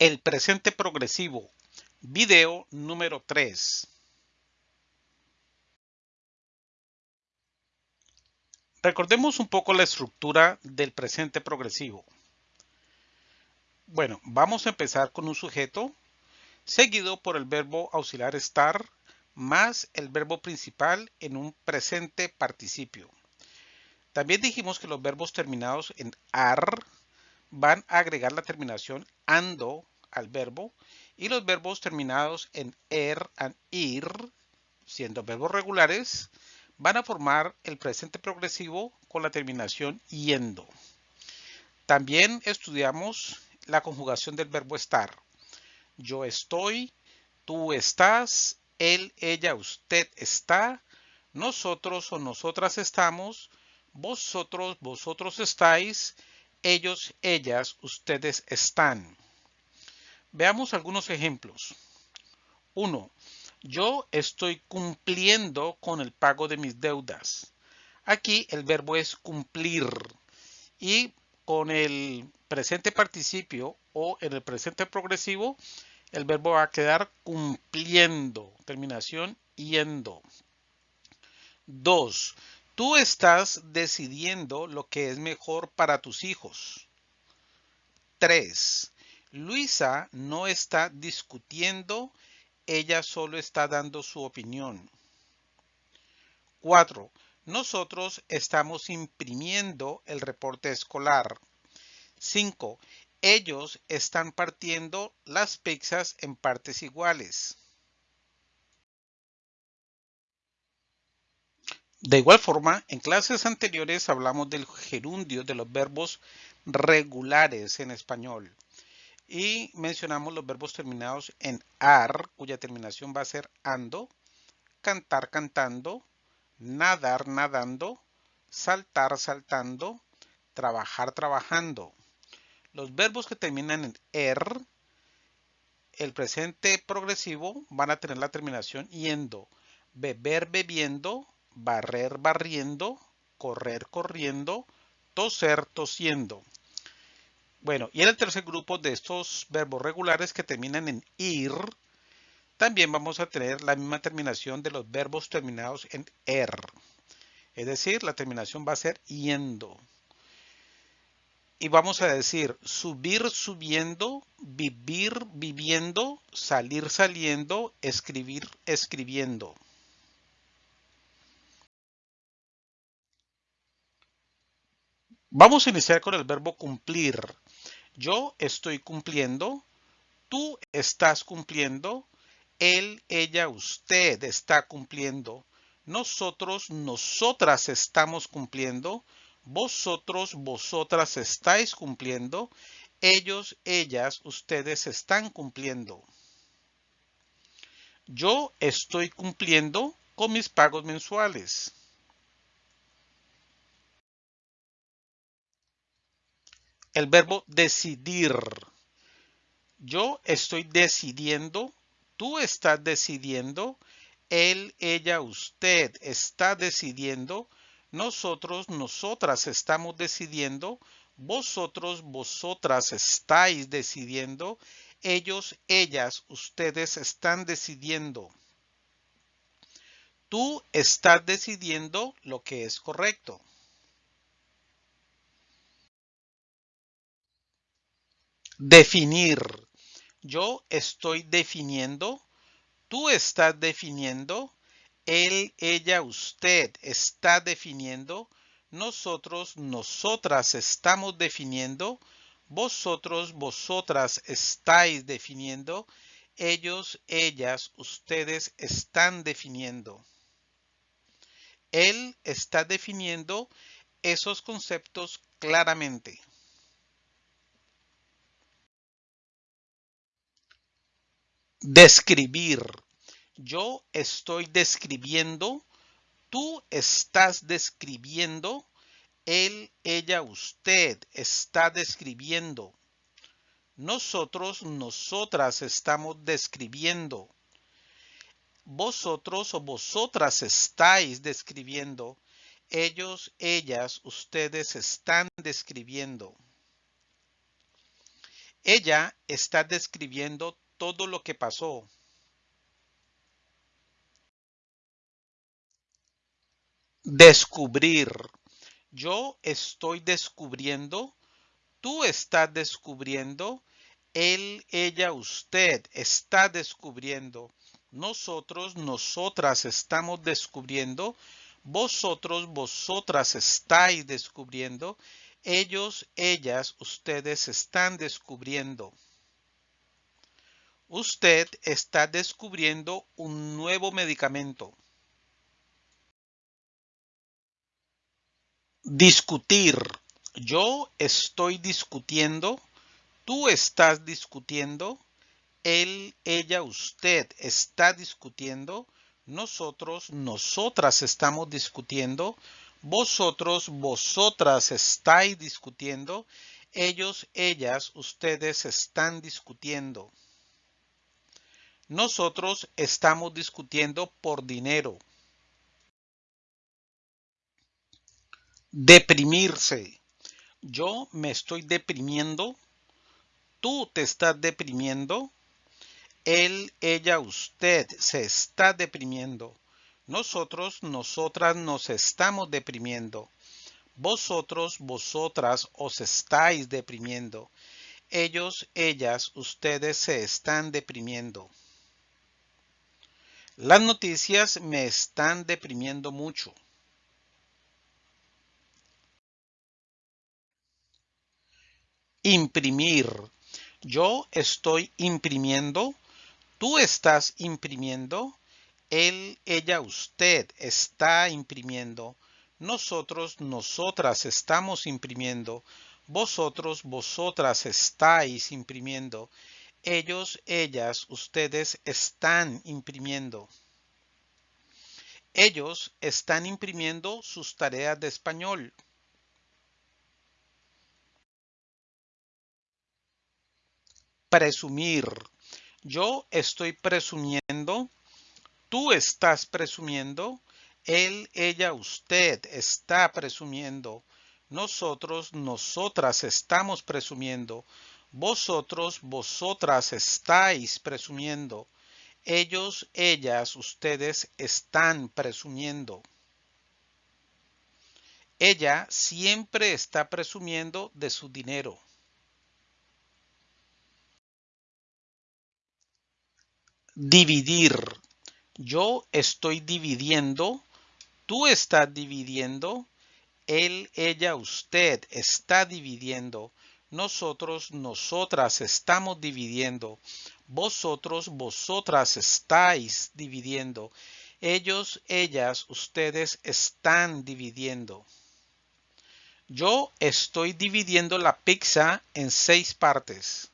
El presente progresivo. Video número 3. Recordemos un poco la estructura del presente progresivo. Bueno, vamos a empezar con un sujeto seguido por el verbo auxiliar estar más el verbo principal en un presente participio. También dijimos que los verbos terminados en ar van a agregar la terminación ando al verbo y los verbos terminados en er and ir, siendo verbos regulares, van a formar el presente progresivo con la terminación yendo. También estudiamos la conjugación del verbo estar. Yo estoy, tú estás, él, ella, usted está, nosotros o nosotras estamos, vosotros, vosotros estáis, ellos, ellas, ustedes están. Veamos algunos ejemplos. 1. Yo estoy cumpliendo con el pago de mis deudas. Aquí el verbo es cumplir y con el presente participio o en el presente progresivo el verbo va a quedar cumpliendo. Terminación yendo. 2. Tú estás decidiendo lo que es mejor para tus hijos. 3. Luisa no está discutiendo, ella solo está dando su opinión. 4. Nosotros estamos imprimiendo el reporte escolar. 5. Ellos están partiendo las pizzas en partes iguales. De igual forma, en clases anteriores hablamos del gerundio de los verbos regulares en español y mencionamos los verbos terminados en ar, cuya terminación va a ser ando, cantar cantando, nadar nadando, saltar saltando, trabajar trabajando. Los verbos que terminan en er, el presente progresivo, van a tener la terminación yendo, beber bebiendo, barrer barriendo, correr corriendo, toser tosiendo. Bueno, y en el tercer grupo de estos verbos regulares que terminan en ir, también vamos a tener la misma terminación de los verbos terminados en er. Es decir, la terminación va a ser yendo. Y vamos a decir subir subiendo, vivir viviendo, salir saliendo, escribir escribiendo. Vamos a iniciar con el verbo cumplir. Yo estoy cumpliendo, tú estás cumpliendo, él, ella, usted está cumpliendo, nosotros, nosotras estamos cumpliendo, vosotros, vosotras estáis cumpliendo, ellos, ellas, ustedes están cumpliendo. Yo estoy cumpliendo con mis pagos mensuales. El verbo decidir. Yo estoy decidiendo, tú estás decidiendo, él, ella, usted está decidiendo, nosotros, nosotras estamos decidiendo, vosotros, vosotras estáis decidiendo, ellos, ellas, ustedes están decidiendo. Tú estás decidiendo lo que es correcto. Definir. Yo estoy definiendo. Tú estás definiendo. Él, ella, usted está definiendo. Nosotros, nosotras estamos definiendo. Vosotros, vosotras estáis definiendo. Ellos, ellas, ustedes están definiendo. Él está definiendo esos conceptos claramente. Describir. Yo estoy describiendo. Tú estás describiendo. Él, ella, usted está describiendo. Nosotros, nosotras estamos describiendo. Vosotros o vosotras estáis describiendo. Ellos, ellas, ustedes están describiendo. Ella está describiendo todo lo que pasó. Descubrir. Yo estoy descubriendo. Tú estás descubriendo. Él, ella, usted está descubriendo. Nosotros, nosotras estamos descubriendo. Vosotros, vosotras estáis descubriendo. Ellos, ellas, ustedes están descubriendo. Usted está descubriendo un nuevo medicamento. Discutir. Yo estoy discutiendo. Tú estás discutiendo. Él, ella, usted está discutiendo. Nosotros, nosotras estamos discutiendo. Vosotros, vosotras estáis discutiendo. Ellos, ellas, ustedes están discutiendo. Nosotros estamos discutiendo por dinero. Deprimirse. Yo me estoy deprimiendo. Tú te estás deprimiendo. Él, ella, usted se está deprimiendo. Nosotros, nosotras nos estamos deprimiendo. Vosotros, vosotras os estáis deprimiendo. Ellos, ellas, ustedes se están deprimiendo. Las noticias me están deprimiendo mucho. Imprimir. Yo estoy imprimiendo. Tú estás imprimiendo. Él, ella, usted está imprimiendo. Nosotros, nosotras estamos imprimiendo. Vosotros, vosotras estáis imprimiendo. Ellos, ellas, ustedes están imprimiendo. Ellos están imprimiendo sus tareas de español. presumir. Yo estoy presumiendo, tú estás presumiendo, él, ella, usted está presumiendo, nosotros, nosotras estamos presumiendo, vosotros, vosotras estáis presumiendo, ellos, ellas, ustedes están presumiendo. Ella siempre está presumiendo de su dinero. Dividir. Yo estoy dividiendo. Tú estás dividiendo. Él, ella, usted está dividiendo. Nosotros, nosotras estamos dividiendo. Vosotros, vosotras estáis dividiendo. Ellos, ellas, ustedes están dividiendo. Yo estoy dividiendo la pizza en seis partes.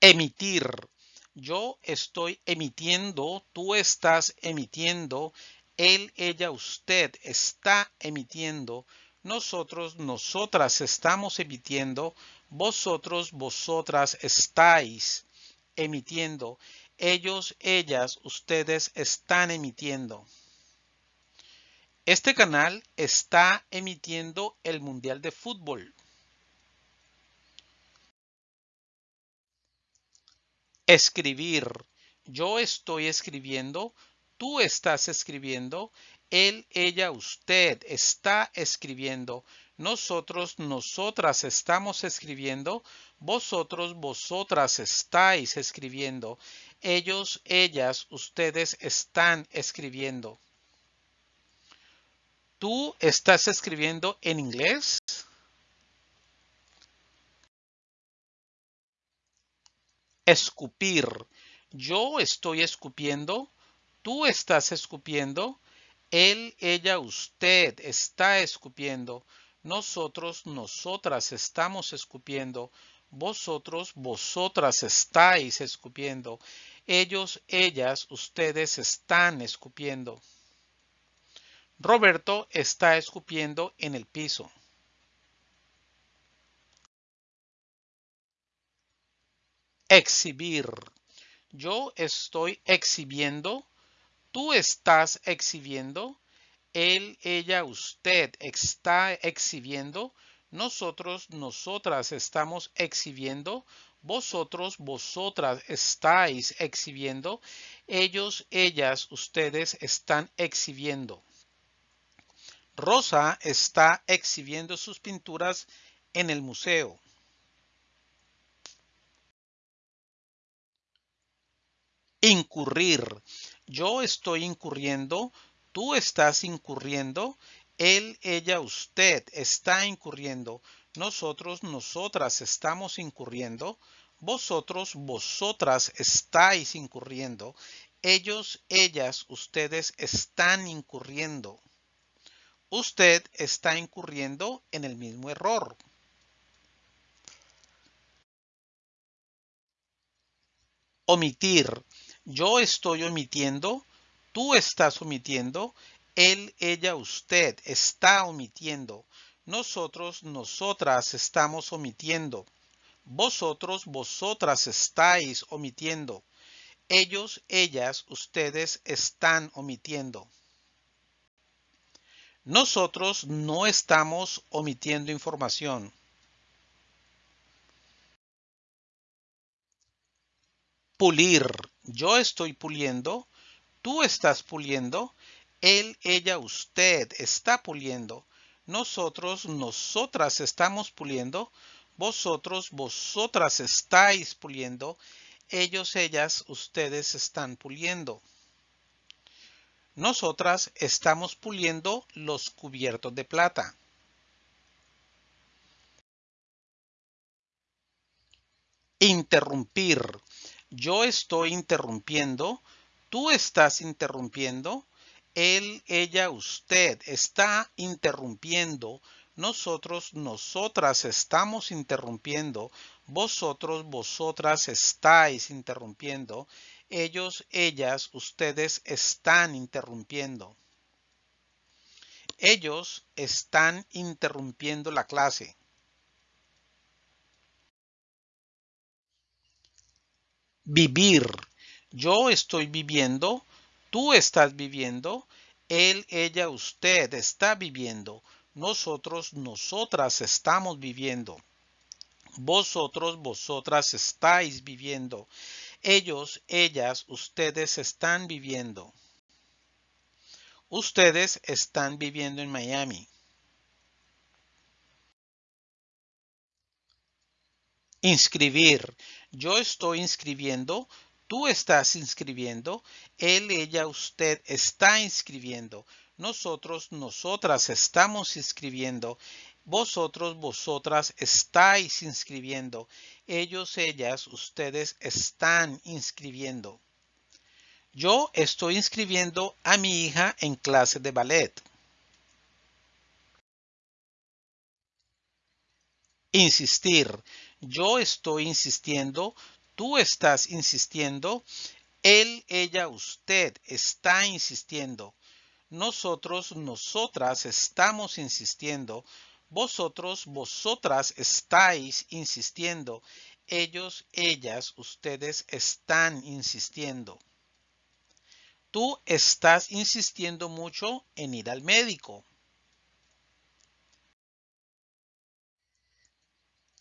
Emitir. Yo estoy emitiendo, tú estás emitiendo, él, ella, usted está emitiendo, nosotros, nosotras estamos emitiendo, vosotros, vosotras estáis emitiendo, ellos, ellas, ustedes están emitiendo. Este canal está emitiendo el Mundial de Fútbol. Escribir. Yo estoy escribiendo. Tú estás escribiendo. Él, ella, usted está escribiendo. Nosotros, nosotras estamos escribiendo. Vosotros, vosotras estáis escribiendo. Ellos, ellas, ustedes están escribiendo. ¿Tú estás escribiendo en inglés? Escupir. Yo estoy escupiendo. Tú estás escupiendo. Él, ella, usted está escupiendo. Nosotros, nosotras estamos escupiendo. Vosotros, vosotras estáis escupiendo. Ellos, ellas, ustedes están escupiendo. Roberto está escupiendo en el piso. Exhibir. Yo estoy exhibiendo. Tú estás exhibiendo. Él, ella, usted está exhibiendo. nosotros, nosotras estamos exhibiendo, vosotros, vosotras estáis exhibiendo, ellos, ellas, ustedes están exhibiendo. Rosa está exhibiendo sus pinturas en el museo. Incurrir. Yo estoy incurriendo, tú estás incurriendo, él, ella, usted está incurriendo. Nosotros, nosotras estamos incurriendo. Vosotros, vosotras estáis incurriendo. Ellos, ellas, ustedes están incurriendo. Usted está incurriendo en el mismo error. Omitir. Yo estoy omitiendo. Tú estás omitiendo él, ella, usted está omitiendo. Nosotros, nosotras estamos omitiendo. Vosotros, vosotras estáis omitiendo. Ellos, ellas, ustedes están omitiendo. Nosotros no estamos omitiendo información. Pulir. Yo estoy puliendo. Tú estás puliendo. Él, ella, usted está puliendo. Nosotros, nosotras estamos puliendo. Vosotros, vosotras estáis puliendo. Ellos, ellas, ustedes están puliendo. Nosotras estamos puliendo los cubiertos de plata. Interrumpir. Yo estoy interrumpiendo. Tú estás interrumpiendo él, ella, usted está interrumpiendo. Nosotros, nosotras estamos interrumpiendo. Vosotros, vosotras estáis interrumpiendo. Ellos, ellas, ustedes están interrumpiendo. Ellos están interrumpiendo la clase. Vivir. Yo estoy viviendo Tú estás viviendo, él, ella, usted está viviendo, nosotros, nosotras estamos viviendo. Vosotros, vosotras estáis viviendo. Ellos, ellas, ustedes están viviendo. Ustedes están viviendo en Miami. Inscribir. Yo estoy inscribiendo. Tú estás inscribiendo, él, ella, usted está inscribiendo, nosotros, nosotras estamos inscribiendo, vosotros, vosotras estáis inscribiendo, ellos, ellas, ustedes están inscribiendo. Yo estoy inscribiendo a mi hija en clase de ballet. Insistir. Yo estoy insistiendo, tú estás insistiendo, él, ella, usted está insistiendo. Nosotros, nosotras estamos insistiendo. Vosotros, vosotras estáis insistiendo. Ellos, ellas, ustedes están insistiendo. Tú estás insistiendo mucho en ir al médico.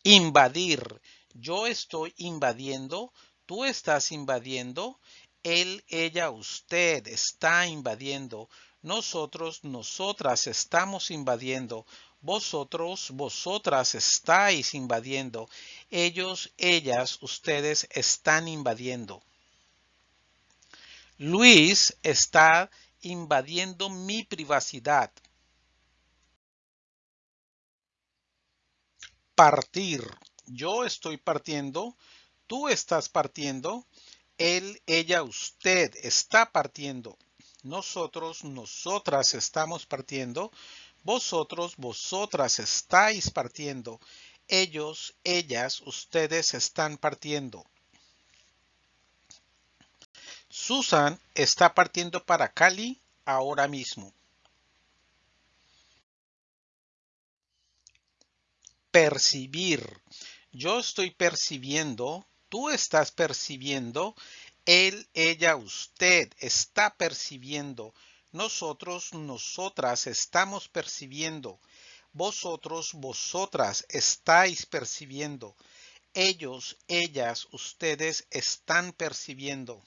Invadir yo estoy invadiendo, tú estás invadiendo, él, ella, usted está invadiendo, nosotros, nosotras estamos invadiendo, vosotros, vosotras estáis invadiendo, ellos, ellas, ustedes están invadiendo. Luis está invadiendo mi privacidad. Partir yo estoy partiendo, tú estás partiendo, él, ella, usted está partiendo, nosotros, nosotras estamos partiendo, vosotros, vosotras estáis partiendo, ellos, ellas, ustedes están partiendo. Susan está partiendo para Cali ahora mismo. Percibir. Yo estoy percibiendo, tú estás percibiendo, él, ella, usted está percibiendo, nosotros, nosotras estamos percibiendo, vosotros, vosotras estáis percibiendo. Ellos, ellas, ustedes están percibiendo.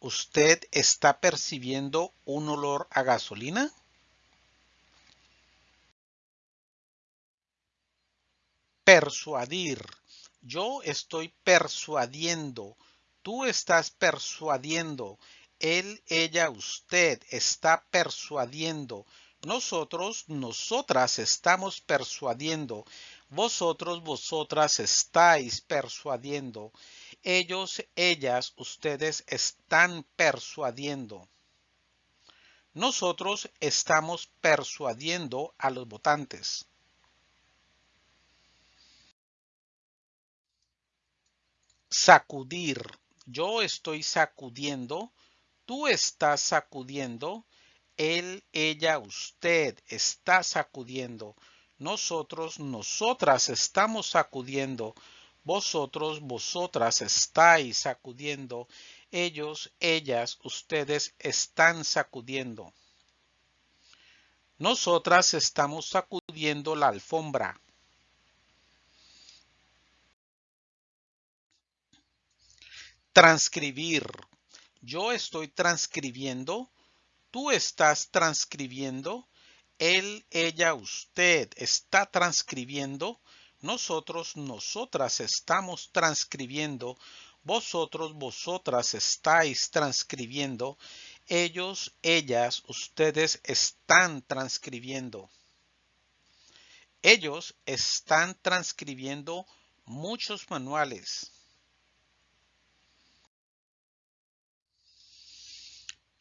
¿Usted está percibiendo un olor a gasolina? Persuadir. Yo estoy persuadiendo. Tú estás persuadiendo. Él, ella, usted está persuadiendo. Nosotros, nosotras estamos persuadiendo. Vosotros, vosotras estáis persuadiendo. Ellos, ellas, ustedes están persuadiendo. Nosotros estamos persuadiendo a los votantes. Sacudir. Yo estoy sacudiendo. Tú estás sacudiendo. Él, ella, usted está sacudiendo. Nosotros, nosotras estamos sacudiendo. Vosotros, vosotras estáis sacudiendo. Ellos, ellas, ustedes están sacudiendo. Nosotras estamos sacudiendo la alfombra. Transcribir. Yo estoy transcribiendo. Tú estás transcribiendo. Él, ella, usted está transcribiendo. Nosotros, nosotras estamos transcribiendo. Vosotros, vosotras estáis transcribiendo. Ellos, ellas, ustedes están transcribiendo. Ellos están transcribiendo muchos manuales.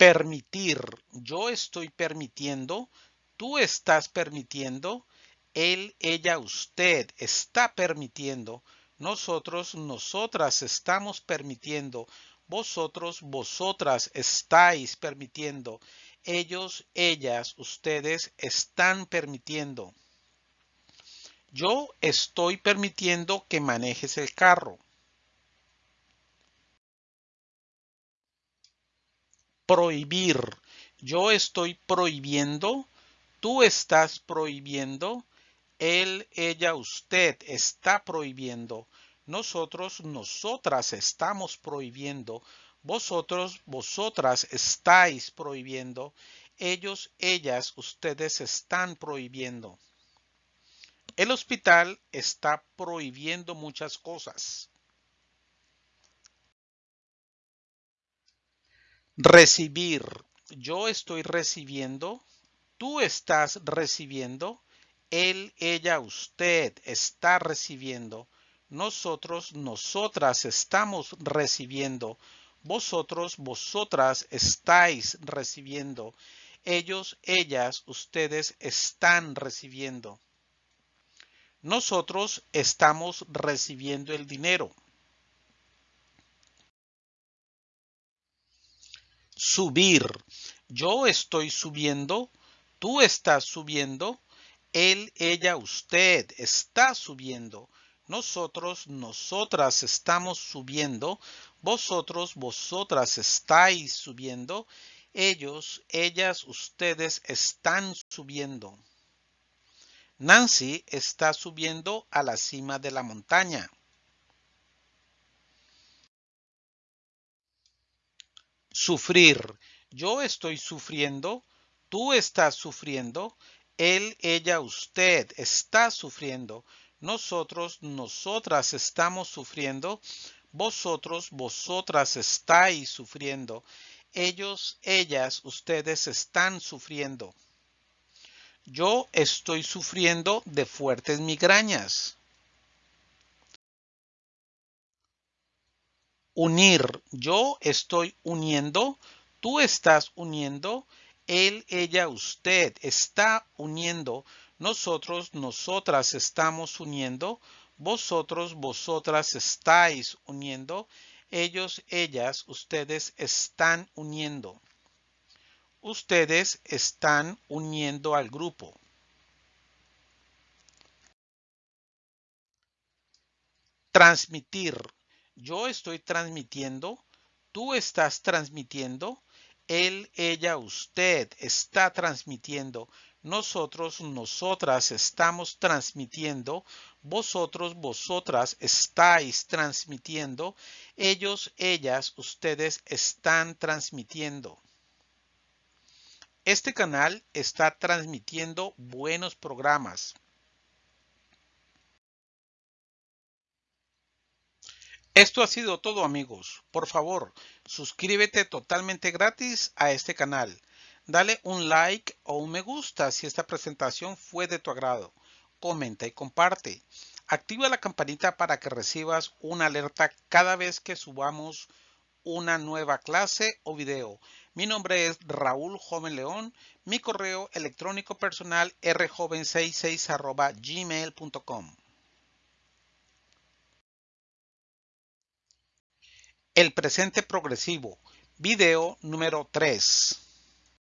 Permitir. Yo estoy permitiendo. Tú estás permitiendo él, ella, usted está permitiendo. Nosotros, nosotras estamos permitiendo. Vosotros, vosotras estáis permitiendo. Ellos, ellas, ustedes están permitiendo. Yo estoy permitiendo que manejes el carro. Prohibir. Yo estoy prohibiendo. Tú estás prohibiendo él, ella, usted está prohibiendo. Nosotros, nosotras estamos prohibiendo. Vosotros, vosotras estáis prohibiendo. Ellos, ellas, ustedes están prohibiendo. El hospital está prohibiendo muchas cosas. Recibir. Yo estoy recibiendo. Tú estás recibiendo él, ella, usted está recibiendo. Nosotros, nosotras estamos recibiendo. Vosotros, vosotras estáis recibiendo. Ellos, ellas, ustedes están recibiendo. Nosotros estamos recibiendo el dinero. Subir. Yo estoy subiendo. Tú estás subiendo él, ella, usted está subiendo. Nosotros, nosotras estamos subiendo. Vosotros, vosotras estáis subiendo. Ellos, ellas, ustedes están subiendo. Nancy está subiendo a la cima de la montaña. Sufrir. Yo estoy sufriendo. Tú estás sufriendo. Él, ella, usted está sufriendo. Nosotros, nosotras estamos sufriendo. Vosotros, vosotras estáis sufriendo. Ellos, ellas, ustedes están sufriendo. Yo estoy sufriendo de fuertes migrañas. Unir. Yo estoy uniendo. Tú estás uniendo él, ella, usted está uniendo. Nosotros, nosotras estamos uniendo. Vosotros, vosotras estáis uniendo. Ellos, ellas, ustedes están uniendo. Ustedes están uniendo al grupo. Transmitir. Yo estoy transmitiendo. Tú estás transmitiendo él, ella, usted está transmitiendo. nosotros, nosotras estamos transmitiendo, vosotros, vosotras estáis transmitiendo, ellos, ellas, ustedes están transmitiendo. Este canal está transmitiendo buenos programas. Esto ha sido todo amigos. Por favor, suscríbete totalmente gratis a este canal. Dale un like o un me gusta si esta presentación fue de tu agrado. Comenta y comparte. Activa la campanita para que recibas una alerta cada vez que subamos una nueva clase o video. Mi nombre es Raúl Joven León. Mi correo electrónico personal rjoven66 gmail.com. El presente progresivo. Video número 3.